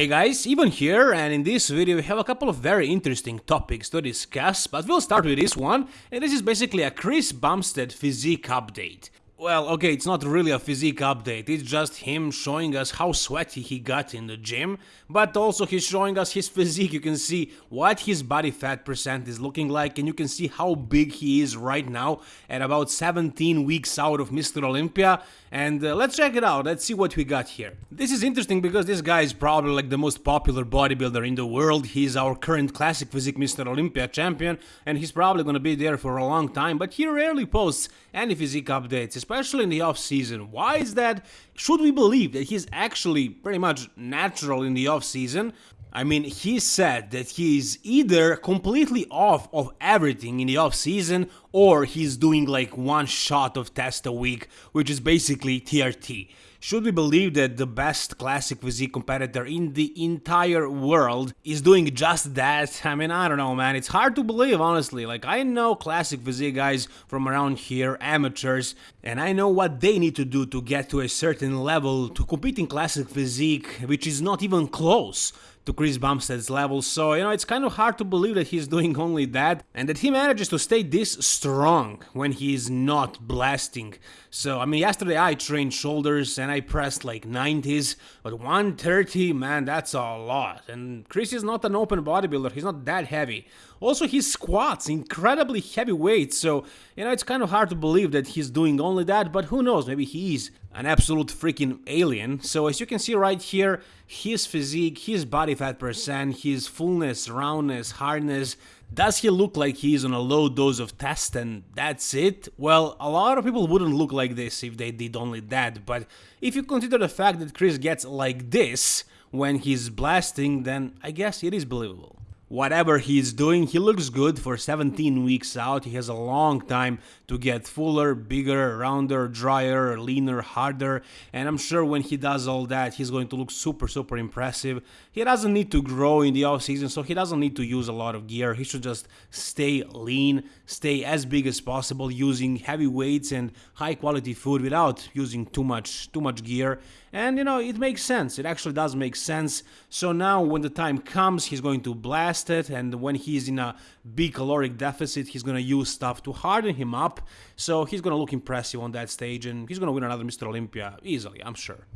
Hey guys, Ivan here, and in this video we have a couple of very interesting topics to discuss, but we'll start with this one, and this is basically a Chris Bumstead physique update. Well, okay, it's not really a physique update, it's just him showing us how sweaty he got in the gym, but also he's showing us his physique, you can see what his body fat percent is looking like, and you can see how big he is right now at about 17 weeks out of Mr. Olympia, and uh, let's check it out, let's see what we got here. This is interesting because this guy is probably like the most popular bodybuilder in the world, he's our current classic physique Mr. Olympia champion, and he's probably gonna be there for a long time, but he rarely posts any physique updates, especially in the off season. Why is that? Should we believe that he's actually pretty much natural in the off season? I mean, he said that he's either completely off of everything in the off season or he's doing like one shot of test a week, which is basically TRT. Should we believe that the best classic physique competitor in the entire world is doing just that? I mean, I don't know, man. It's hard to believe, honestly. Like, I know classic physique guys from around here, amateurs, and I know what they need to do to get to a certain level to compete in classic physique, which is not even close to Chris Bumstead's level, so you know it's kind of hard to believe that he's doing only that and that he manages to stay this strong when he is not blasting. So I mean yesterday I trained shoulders and I pressed like 90s, but 130 man that's a lot. And Chris is not an open bodybuilder, he's not that heavy. Also he squats incredibly heavy weights, so you know it's kind of hard to believe that he's doing only that, but who knows, maybe he's an absolute freaking alien. So as you can see right here, his physique, his body fat percent, his fullness, roundness, hardness, does he look like he's on a low dose of test and that's it? Well, a lot of people wouldn't look like this if they did only that, but if you consider the fact that Chris gets like this when he's blasting, then I guess it is believable whatever he's doing, he looks good for 17 weeks out. He has a long time to get fuller, bigger, rounder, drier, leaner, harder. And I'm sure when he does all that, he's going to look super, super impressive. He doesn't need to grow in the off season, so he doesn't need to use a lot of gear. He should just stay lean, stay as big as possible using heavy weights and high quality food without using too much, too much gear. And you know, it makes sense. It actually does make sense. So now when the time comes, he's going to blast it. And when he's in a big caloric deficit, he's going to use stuff to harden him up. So he's going to look impressive on that stage and he's going to win another Mr. Olympia easily, I'm sure.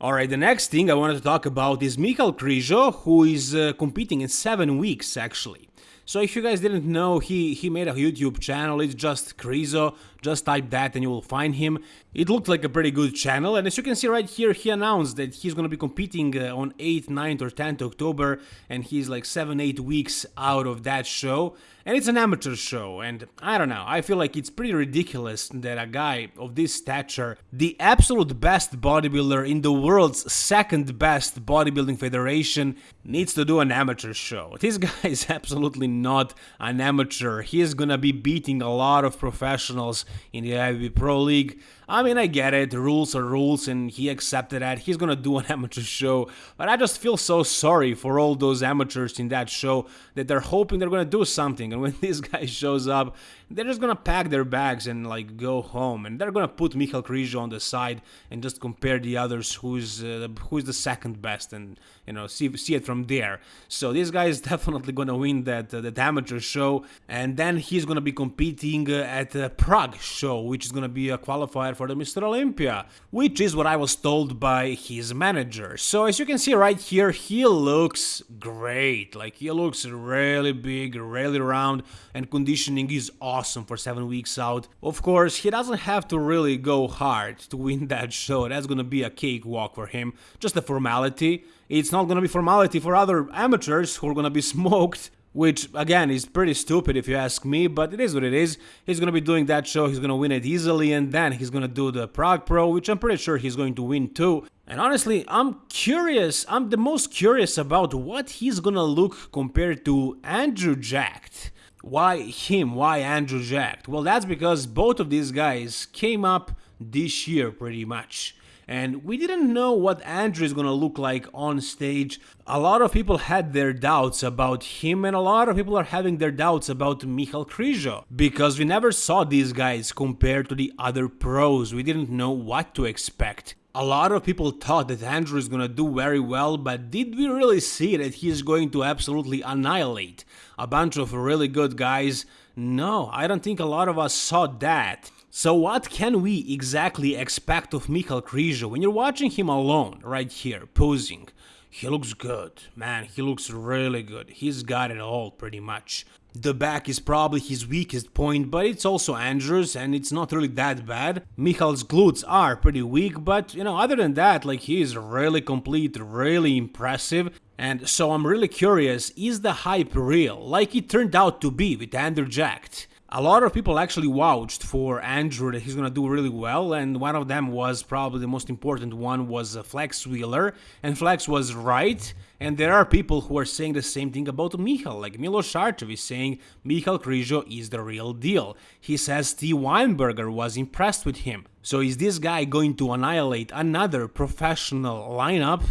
Alright, the next thing I wanted to talk about is Michal Krizo, who is uh, competing in 7 weeks actually. So if you guys didn't know, he, he made a YouTube channel, it's just Krizo, just type that and you will find him. It looked like a pretty good channel and as you can see right here, he announced that he's gonna be competing uh, on 8th, 9th or 10th October and he's like 7-8 weeks out of that show. And it's an amateur show and I don't know, I feel like it's pretty ridiculous that a guy of this stature, the absolute best bodybuilder in the world's second best bodybuilding federation, needs to do an amateur show. This guy is absolutely not an amateur. He is gonna be beating a lot of professionals in the IB Pro League. I mean, I get it, rules are rules, and he accepted that. He's gonna do an amateur show, but I just feel so sorry for all those amateurs in that show that they're hoping they're gonna do something, and when this guy shows up, they're just gonna pack their bags and like go home, and they're gonna put Michal Krizo on the side and just compare the others who's uh, who's the second best, and you know see see it from there. So this guy is definitely gonna win that uh, that amateur show, and then he's gonna be competing uh, at the Prague show, which is gonna be a qualifier for the Mr. Olympia, which is what I was told by his manager. So as you can see right here, he looks great. Like he looks really big, really round, and conditioning is awesome for 7 weeks out. Of course, he doesn't have to really go hard to win that show. That's gonna be a cakewalk for him. Just a formality. It's not gonna be formality for other amateurs who are gonna be smoked which again is pretty stupid if you ask me, but it is what it is. He's gonna be doing that show, he's gonna win it easily, and then he's gonna do the Prague Pro, which I'm pretty sure he's going to win too. And honestly, I'm curious, I'm the most curious about what he's gonna look compared to Andrew Jacked. Why him? Why Andrew Jacked? Well, that's because both of these guys came up this year pretty much and we didn't know what Andrew is gonna look like on stage. A lot of people had their doubts about him, and a lot of people are having their doubts about Michal Krizo because we never saw these guys compared to the other pros. We didn't know what to expect. A lot of people thought that Andrew is gonna do very well, but did we really see that he's going to absolutely annihilate a bunch of really good guys? No, I don't think a lot of us saw that. So what can we exactly expect of Michal Krizo when you're watching him alone, right here, posing? He looks good, man, he looks really good. He's got it all, pretty much. The back is probably his weakest point, but it's also Andrew's and it's not really that bad. Michal's glutes are pretty weak, but you know, other than that, like he is really complete, really impressive. And so I'm really curious, is the hype real, like it turned out to be with Andrew Jacked? A lot of people actually vouched for Andrew that he's gonna do really well, and one of them was probably the most important one was uh, Flex Wheeler, and Flex was right. And there are people who are saying the same thing about Michal, like Milos Sarcev is saying Michal Krizo is the real deal. He says T. Weinberger was impressed with him. So is this guy going to annihilate another professional lineup?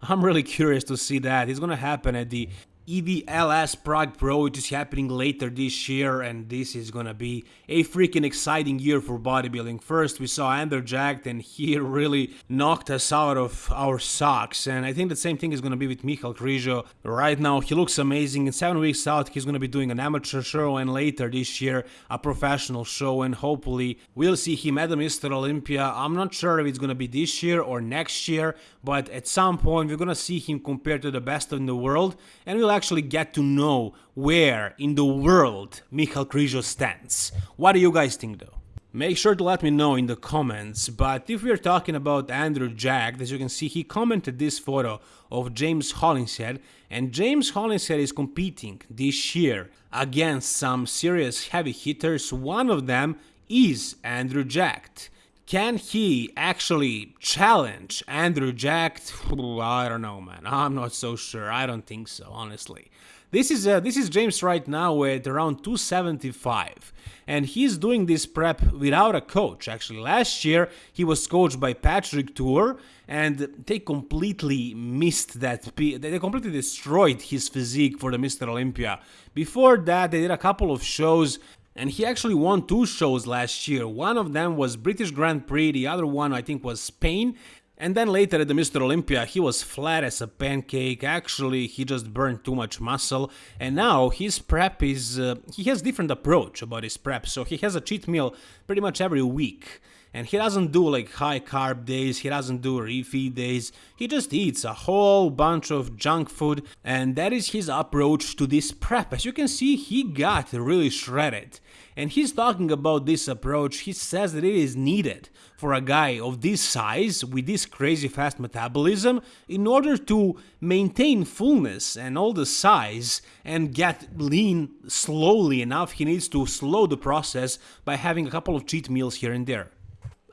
I'm really curious to see that. It's gonna happen at the EVLS Prague Pro, which is happening later this year, and this is gonna be a freaking exciting year for bodybuilding. First, we saw Andrew Jacked, and he really knocked us out of our socks, and I think the same thing is gonna be with Michal Krizo. Right now, he looks amazing. In seven weeks out, he's gonna be doing an amateur show, and later this year, a professional show, and hopefully, we'll see him at the Mr. Olympia. I'm not sure if it's gonna be this year or next year, but at some point, we're gonna see him compared to the best in the world, and we'll actually get to know where in the world Michal Krizo stands. What do you guys think though? Make sure to let me know in the comments, but if we're talking about Andrew Jack, as you can see, he commented this photo of James Hollingshead, and James Hollingshead is competing this year against some serious heavy hitters. One of them is Andrew Jack. Can he actually challenge Andrew Jack? I don't know, man. I'm not so sure. I don't think so, honestly. This is uh, this is James right now at around 275 and he's doing this prep without a coach actually last year he was coached by Patrick Tuor, and they completely missed that they completely destroyed his physique for the Mr. Olympia before that they did a couple of shows and he actually won two shows last year. One of them was British Grand Prix, the other one I think was Spain. And then later at the Mr. Olympia, he was flat as a pancake. Actually, he just burned too much muscle. And now his prep is. Uh, he has different approach about his prep. So he has a cheat meal pretty much every week. And he doesn't do like high carb days, he doesn't do refeed days, he just eats a whole bunch of junk food and that is his approach to this prep. As you can see, he got really shredded. And he's talking about this approach, he says that it is needed for a guy of this size with this crazy fast metabolism in order to maintain fullness and all the size and get lean slowly enough he needs to slow the process by having a couple of cheat meals here and there.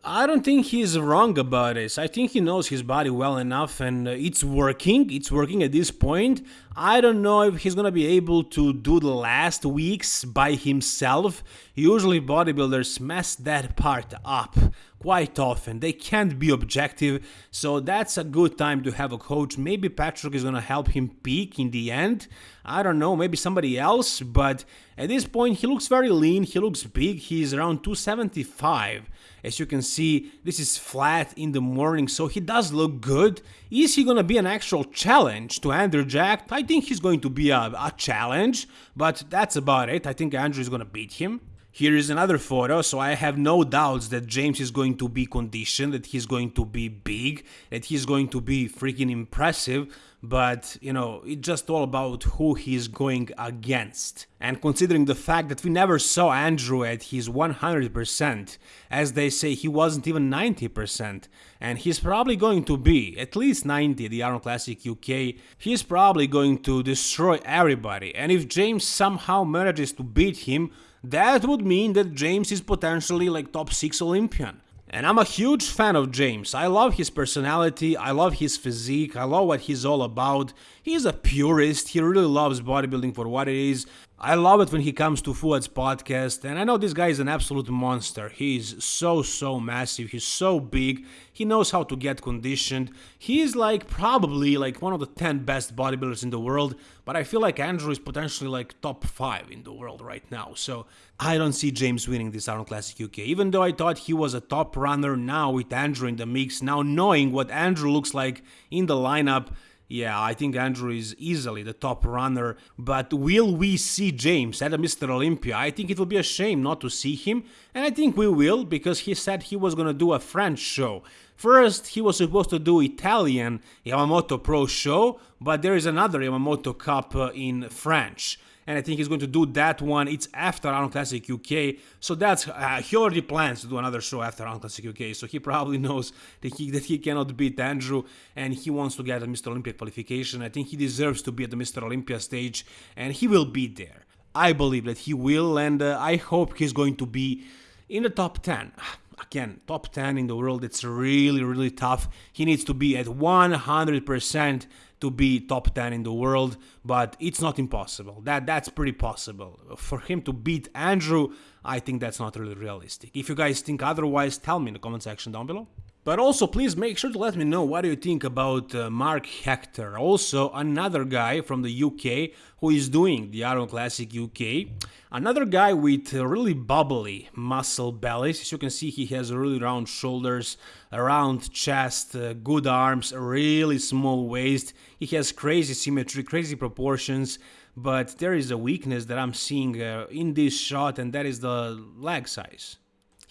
I don't think he's wrong about this. I think he knows his body well enough and uh, it's working. It's working at this point. I don't know if he's gonna be able to do the last weeks by himself. Usually bodybuilders mess that part up quite often. They can't be objective, so that's a good time to have a coach. Maybe Patrick is gonna help him peak in the end. I don't know, maybe somebody else, but at this point he looks very lean, he looks big, he's around 275. As you can see, this is flat in the morning, so he does look good. Is he gonna be an actual challenge to Andrew Jack? Think he's going to be a, a challenge, but that's about it. I think Andrew is gonna beat him. Here is another photo, so I have no doubts that James is going to be conditioned, that he's going to be big, that he's going to be freaking impressive, but you know, it's just all about who he's going against. And considering the fact that we never saw Andrew at his 100%, as they say he wasn't even 90%, and he's probably going to be at least 90 the Arnold Classic UK, he's probably going to destroy everybody. And if James somehow manages to beat him, that would mean that James is potentially like top 6 Olympian. And I'm a huge fan of James. I love his personality, I love his physique, I love what he's all about. He's a purist, he really loves bodybuilding for what it is. I love it when he comes to Fouad's podcast, and I know this guy is an absolute monster. He's so, so massive. He's so big. He knows how to get conditioned. He is like probably like one of the 10 best bodybuilders in the world, but I feel like Andrew is potentially like top 5 in the world right now. So I don't see James winning this Arnold Classic UK. Even though I thought he was a top runner now with Andrew in the mix, now knowing what Andrew looks like in the lineup, yeah, I think Andrew is easily the top runner, but will we see James at a Mr. Olympia? I think it will be a shame not to see him, and I think we will because he said he was gonna do a French show. First, he was supposed to do Italian Yamamoto Pro show, but there is another Yamamoto Cup uh, in French and I think he's going to do that one. It's after Arnold Classic UK, so that's uh, he already plans to do another show after Arnold Classic UK. So he probably knows that he that he cannot beat Andrew, and he wants to get a Mr. Olympia qualification. I think he deserves to be at the Mr. Olympia stage, and he will be there. I believe that he will, and uh, I hope he's going to be in the top 10 again, top 10 in the world, it's really, really tough. He needs to be at 100% to be top 10 in the world, but it's not impossible. That That's pretty possible. For him to beat Andrew, I think that's not really realistic. If you guys think otherwise, tell me in the comment section down below. But also, please make sure to let me know what do you think about uh, Mark Hector. Also, another guy from the UK who is doing the Arnold Classic UK. Another guy with really bubbly muscle bellies. As you can see, he has really round shoulders, a round chest, uh, good arms, really small waist. He has crazy symmetry, crazy proportions. But there is a weakness that I'm seeing uh, in this shot, and that is the leg size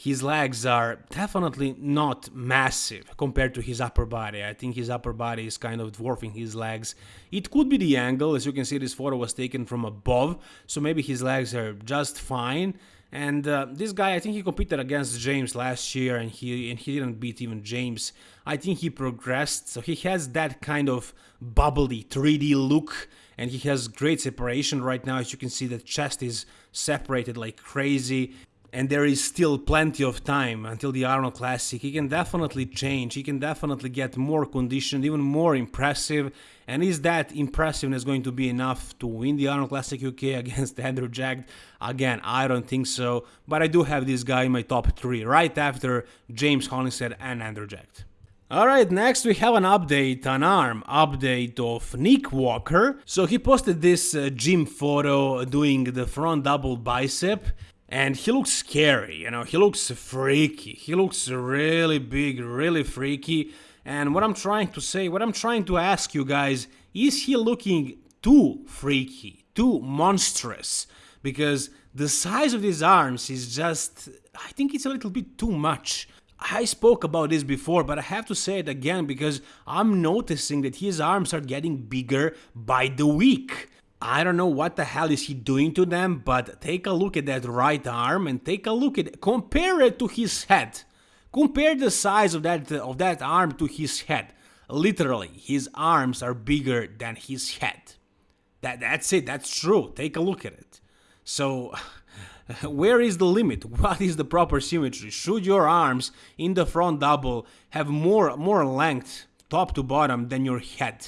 his legs are definitely not massive compared to his upper body. I think his upper body is kind of dwarfing his legs. It could be the angle, as you can see, this photo was taken from above, so maybe his legs are just fine. And uh, this guy, I think he competed against James last year, and he and he didn't beat even James. I think he progressed, so he has that kind of bubbly 3D look, and he has great separation right now. As you can see, the chest is separated like crazy and there is still plenty of time until the Arnold Classic. He can definitely change, he can definitely get more conditioned, even more impressive. And is that impressiveness going to be enough to win the Arnold Classic UK against Andrew Jacked? Again, I don't think so, but I do have this guy in my top three, right after James Hollingshead and Andrew Jacked. Alright, next we have an update, an arm update of Nick Walker. So he posted this uh, gym photo doing the front double bicep and he looks scary, you know, he looks freaky, he looks really big, really freaky. And what I'm trying to say, what I'm trying to ask you guys, is he looking too freaky, too monstrous? Because the size of his arms is just, I think it's a little bit too much. I spoke about this before, but I have to say it again because I'm noticing that his arms are getting bigger by the week. I don't know what the hell is he doing to them, but take a look at that right arm and take a look at. Compare it to his head. Compare the size of that of that arm to his head. Literally, his arms are bigger than his head. That that's it. That's true. Take a look at it. So where is the limit? What is the proper symmetry? Should your arms in the front double have more more length top to bottom than your head?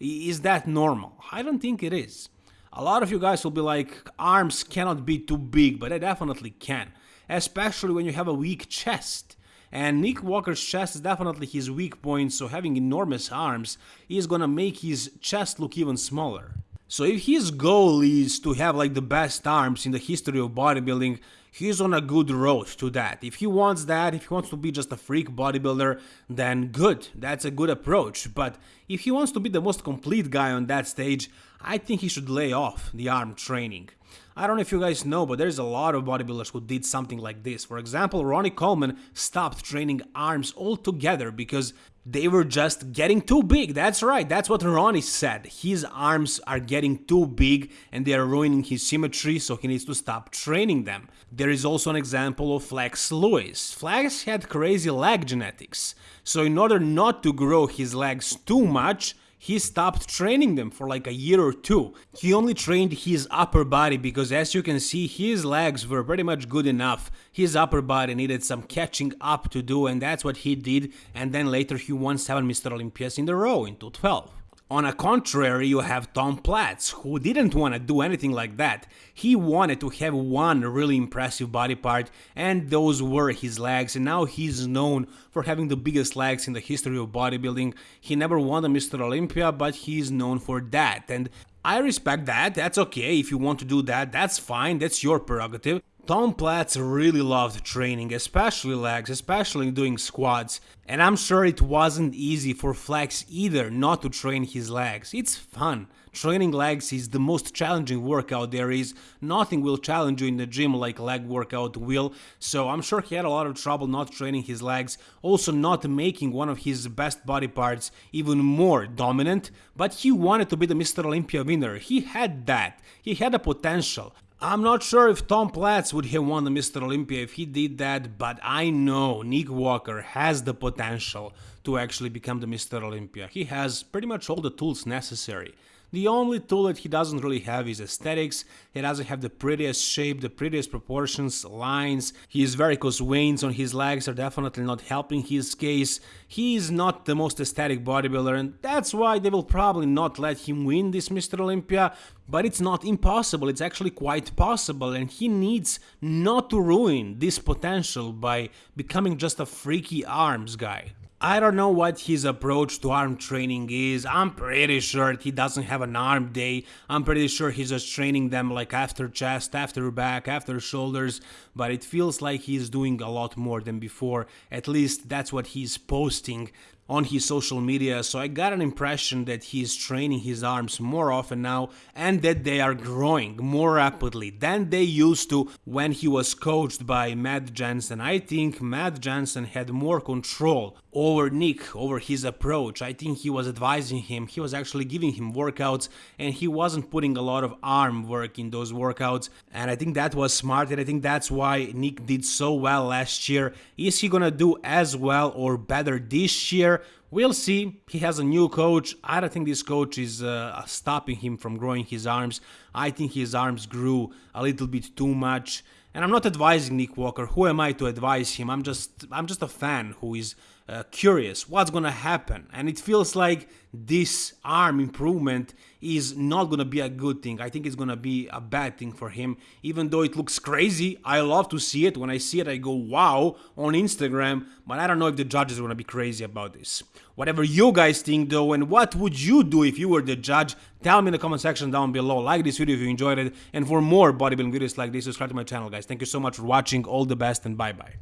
Is that normal? I don't think it is. A lot of you guys will be like, arms cannot be too big, but they definitely can. Especially when you have a weak chest. And Nick Walker's chest is definitely his weak point, so having enormous arms is gonna make his chest look even smaller. So if his goal is to have like the best arms in the history of bodybuilding, he's on a good road to that. If he wants that, if he wants to be just a freak bodybuilder, then good, that's a good approach. But if he wants to be the most complete guy on that stage, I think he should lay off the arm training. I don't know if you guys know, but there's a lot of bodybuilders who did something like this. For example, Ronnie Coleman stopped training arms altogether because they were just getting too big. That's right, that's what Ronnie said. His arms are getting too big and they are ruining his symmetry, so he needs to stop training them. There is also an example of Flex Lewis. Flex had crazy leg genetics, so in order not to grow his legs too much, he stopped training them for like a year or two. He only trained his upper body because as you can see his legs were pretty much good enough. His upper body needed some catching up to do and that's what he did and then later he won 7 Mr. Olympias in a row in 2012. On a contrary, you have Tom Platz, who didn't want to do anything like that. He wanted to have one really impressive body part, and those were his legs, and now he's known for having the biggest legs in the history of bodybuilding. He never won a Mr. Olympia, but he's known for that, and I respect that, that's okay, if you want to do that, that's fine, that's your prerogative. Tom Platz really loved training, especially legs, especially doing squats, and I'm sure it wasn't easy for Flex either not to train his legs. It's fun. Training legs is the most challenging workout there is. Nothing will challenge you in the gym like leg workout will, so I'm sure he had a lot of trouble not training his legs, also not making one of his best body parts even more dominant, but he wanted to be the Mr. Olympia winner. He had that. He had a potential. I'm not sure if Tom Platz would have won the Mr. Olympia if he did that, but I know Nick Walker has the potential to actually become the Mr. Olympia. He has pretty much all the tools necessary. The only tool that he doesn't really have is aesthetics. He doesn't have the prettiest shape, the prettiest proportions, lines. His varicose veins on his legs are definitely not helping his case. He is not the most aesthetic bodybuilder and that's why they will probably not let him win this Mr. Olympia. But it's not impossible, it's actually quite possible and he needs not to ruin this potential by becoming just a freaky arms guy. I don't know what his approach to arm training is. I'm pretty sure he doesn't have an arm day. I'm pretty sure he's just training them like after chest, after back, after shoulders. But it feels like he's doing a lot more than before. At least that's what he's posting on his social media, so I got an impression that he's training his arms more often now and that they are growing more rapidly than they used to when he was coached by Matt Jansen. I think Matt Jansen had more control over Nick, over his approach. I think he was advising him, he was actually giving him workouts, and he wasn't putting a lot of arm work in those workouts. And I think that was smart, and I think that's why Nick did so well last year. Is he gonna do as well or better this year? We'll see. He has a new coach. I don't think this coach is uh, stopping him from growing his arms. I think his arms grew a little bit too much. And I'm not advising Nick Walker. Who am I to advise him? I'm just I'm just a fan who is uh, curious what's gonna happen. And it feels like this arm improvement is not gonna be a good thing. I think it's gonna be a bad thing for him. Even though it looks crazy, I love to see it. When I see it, I go wow on Instagram. But I don't know if the judges are gonna be crazy about this. Whatever you guys think though, and what would you do if you were the judge? Tell me in the comment section down below. Like this video if you enjoyed it. And for more bodybuilding videos like this, subscribe to my channel, guys. Thank you so much for watching. All the best and bye bye.